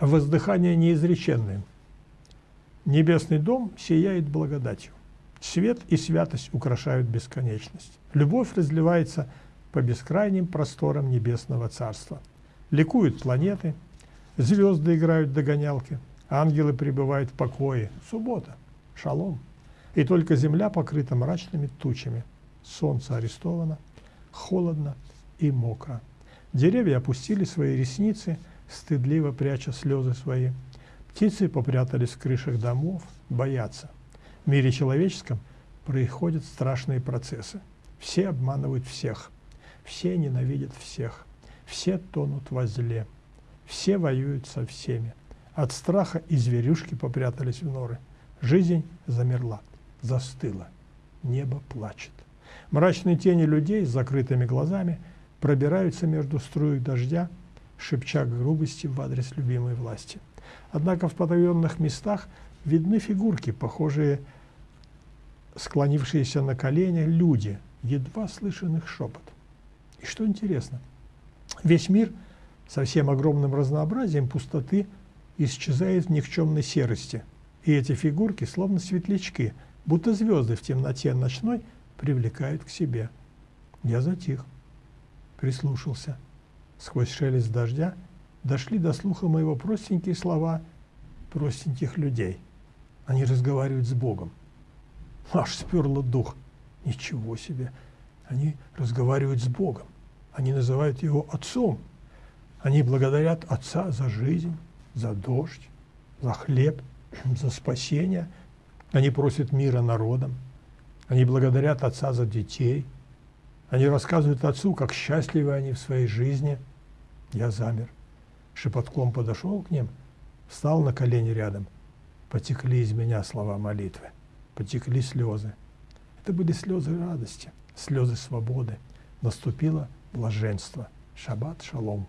воздыхание неизреченное. Небесный дом сияет благодатью. Свет и святость украшают бесконечность. Любовь разливается по бескрайним просторам небесного царства. Ликуют планеты, звезды играют догонялки, ангелы пребывают в покое. Суббота, шалом. И только земля покрыта мрачными тучами. Солнце арестовано, холодно и мокро. Деревья опустили свои ресницы, стыдливо пряча слезы свои. Птицы попрятались в крышах домов, боятся. В мире человеческом происходят страшные процессы. Все обманывают всех, все ненавидят всех, все тонут во зле, все воюют со всеми. От страха и зверюшки попрятались в норы. Жизнь замерла, застыла, небо плачет. Мрачные тени людей с закрытыми глазами пробираются между струек дождя, шепча грубости в адрес любимой власти. Однако в потаенных местах видны фигурки, похожие, склонившиеся на колени люди, едва слышен их шепот. И что интересно, весь мир со всем огромным разнообразием пустоты исчезает в никчемной серости, и эти фигурки, словно светлячки, будто звезды в темноте ночной, привлекают к себе. Я затих, прислушался. Сквозь шелест дождя дошли до слуха моего простенькие слова простеньких людей. Они разговаривают с Богом. Аж сперло дух. Ничего себе! Они разговаривают с Богом. Они называют Его Отцом. Они благодарят Отца за жизнь, за дождь, за хлеб, за спасение. Они просят мира народам. Они благодарят Отца за детей. Они рассказывают Отцу, как счастливы они в своей жизни. Я замер. Шепотком подошел к ним, встал на колени рядом. Потекли из меня слова молитвы. Потекли слезы. Это были слезы радости, слезы свободы. Наступило блаженство. Шаббат шалом.